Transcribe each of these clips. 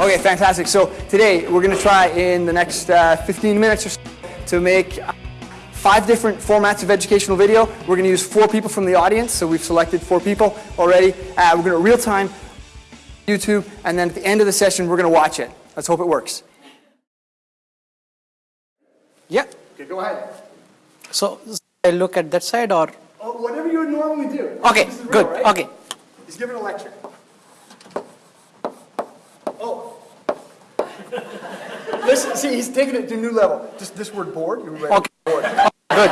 Okay, fantastic. So today we're going to try in the next uh, 15 minutes or so to make uh, five different formats of educational video. We're going to use four people from the audience, so we've selected four people already. Uh, we're going to real time YouTube, and then at the end of the session we're going to watch it. Let's hope it works. Yeah. Okay, go ahead. So I look at that side or? Oh, whatever you would normally do. Okay, real, good, right? okay. He's giving a lecture. Listen, see, he's taking it to a new level. Just this word board, you're ready. Okay. Board. Good.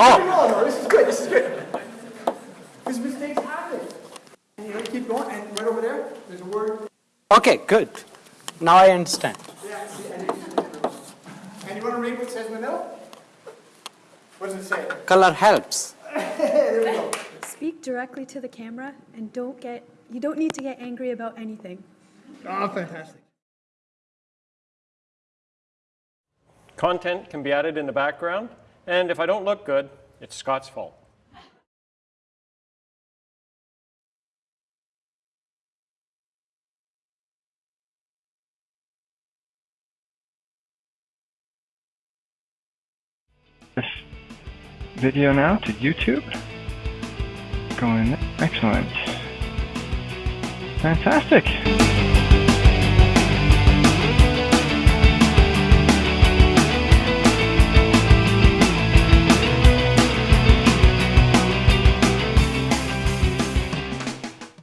Oh. Wrong, though. This is good, this is good. Because mistakes happen. And you know, keep going, and right over there, there's a word. Okay, good. Now I understand. Yeah, see, and, and you want to read what it says in the middle? What does it say? Color helps. there we go. Speak directly to the camera and don't get, you don't need to get angry about anything. Oh, fantastic. Content can be added in the background, and if I don't look good, it's Scott's fault. this video now to YouTube. Going excellent. Fantastic.